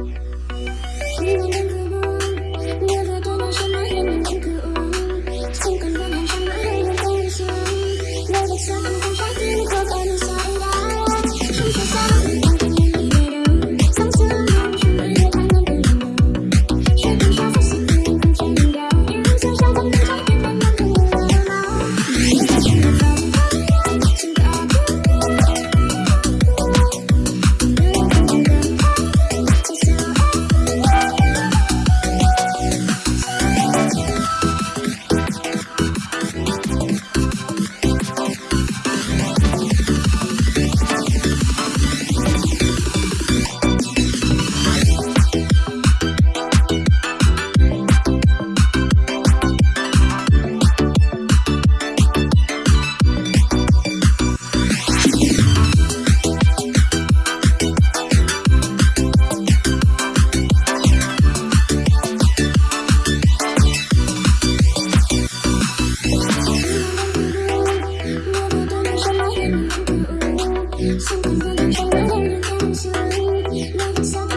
Thank you. 幸福不能少了，永远在你心里。